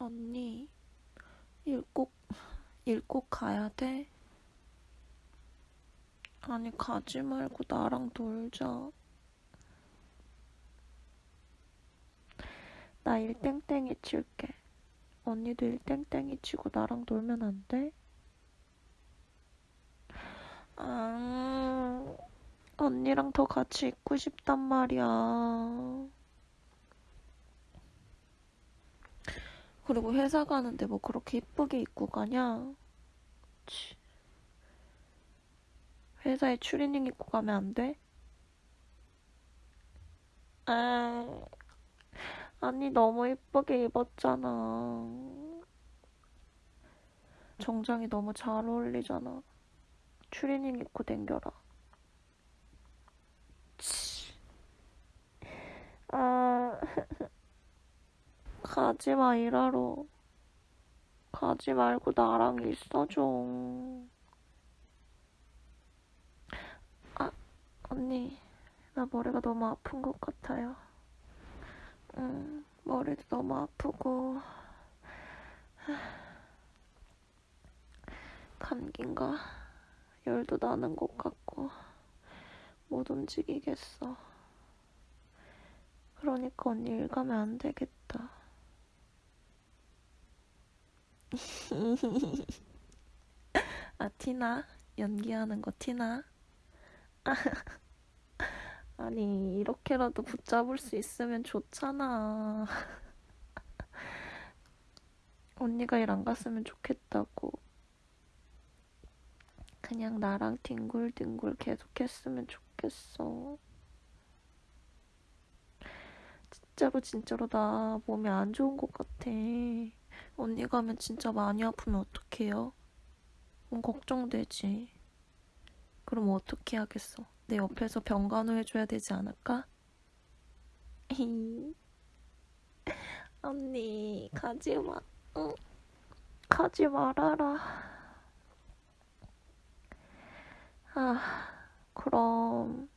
언니, 일 꼭, 일 꼭 가야 돼? 아니, 가지 말고 나랑 놀자. 나 일 땡땡이 칠게. 언니도 일 땡땡이 치고 나랑 놀면 안 돼? 아, 언니랑 더 같이 있고 싶단 말이야. 그리고 회사 가는데 뭐 그렇게 이쁘게 입고 가냐? 치. 회사에 추리닝 입고 가면 안 돼? 아, 아니 너무 이쁘게 입었잖아. 정장이 너무 잘 어울리잖아. 추리닝 입고 댕겨라. 치. 아, 가지 마, 일하러. 가지 말고 나랑 있어 좀. 아, 언니, 나 머리가 너무 아픈 것 같아요. 응, 머리도 너무 아프고. 감기인가? 열도 나는 것 같고. 못 움직이겠어. 그러니까 언니 일 가면 안 되겠다. 아, 티나? 연기하는 거 티나? 아니, 이렇게라도 붙잡을 수 있으면 좋잖아. 언니가 일 안 갔으면 좋겠다고. 그냥 나랑 뒹굴뒹굴 계속 했으면 좋겠어. 진짜로 진짜로 나 몸이 안 좋은 것 같아. 언니 가면 진짜 많이 아프면 어떡해요? 음, 걱정되지. 그럼 어떻게 하겠어? 내 옆에서 병간호 해줘야 되지 않을까? 언니, 가지 마. 응. 가지 말아라. 아, 그럼.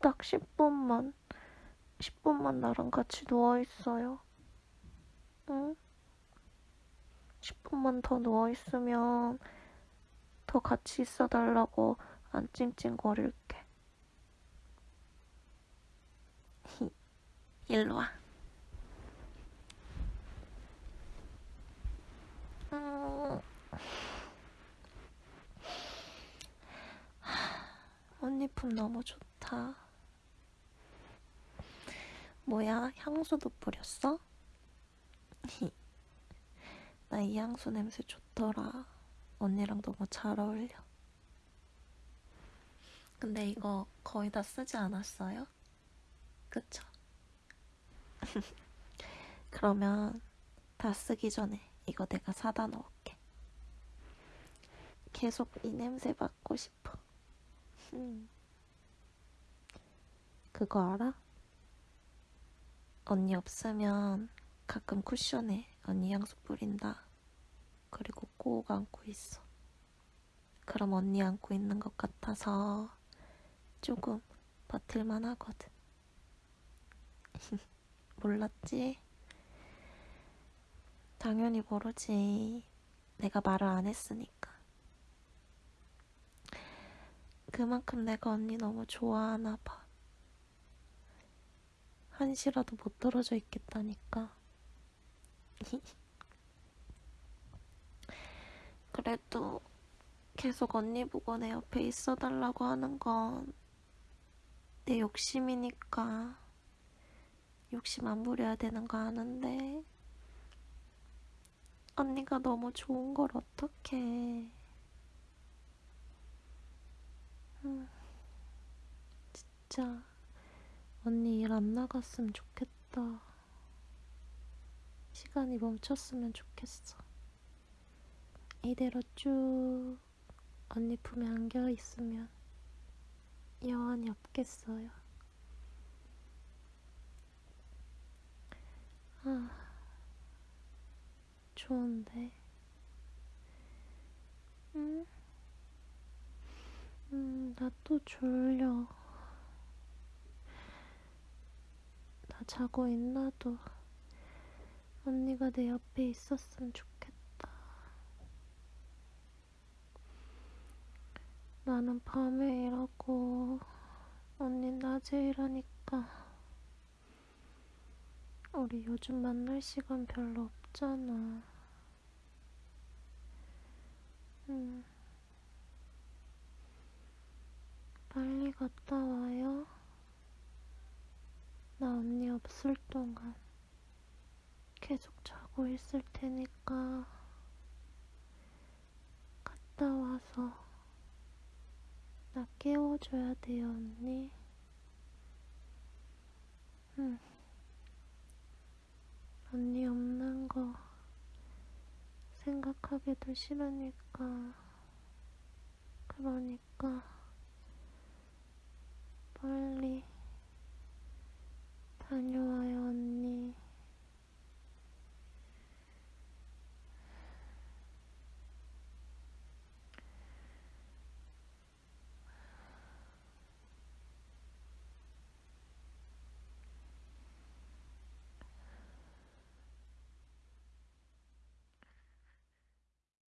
딱 10분만, 10분만 나랑 같이 누워있어요. 응? 10분만 더 누워있으면 더 같이 있어달라고 안 찡찡거릴게. 일로 와. 음. 언니 품 너무 좋다. 뭐야, 향수도 뿌렸어? 나 이 향수 냄새 좋더라. 언니랑 너무 잘 어울려. 근데 이거 거의 다 쓰지 않았어요? 그쵸? 그러면 다 쓰기 전에 이거 내가 사다 놓을게. 계속 이 냄새 맡고 싶어. 음. 그거 알아? 언니 없으면 가끔 쿠션에 언니 향수 뿌린다. 그리고 꼭 안고 있어. 그럼 언니 안고 있는 것 같아서 조금 버틸만 하거든. 몰랐지? 당연히 모르지. 내가 말을 안 했으니까. 그만큼 내가 언니 너무 좋아하나 봐. 한시라도 못 떨어져 있겠다니까. 그래도 계속 언니 보고 내 옆에 있어 달라고 하는 건 내 욕심이니까 욕심 안 부려야 되는 거 아는데 언니가 너무 좋은 걸 어떡해. 음, 진짜 언니 일 안 나갔으면 좋겠다. 시간이 멈췄으면 좋겠어. 이대로 쭉 언니 품에 안겨 있으면 여한이 없겠어요. 아, 좋은데. 응? 음, 나 또 졸려. 나 자고 있나도 언니가 내 옆에 있었으면 좋겠다. 나는 밤에 일하고, 언니 낮에 일하니까, 우리 요즘 만날 시간 별로 없잖아. 응. 빨리 갔다 와요. 나 언니 없을 동안 계속 자고 있을 테니까 갔다 와서 나 깨워줘야 돼요, 언니. 응. 언니 없는 거 생각하기도 싫으니까. 그러니까 빨리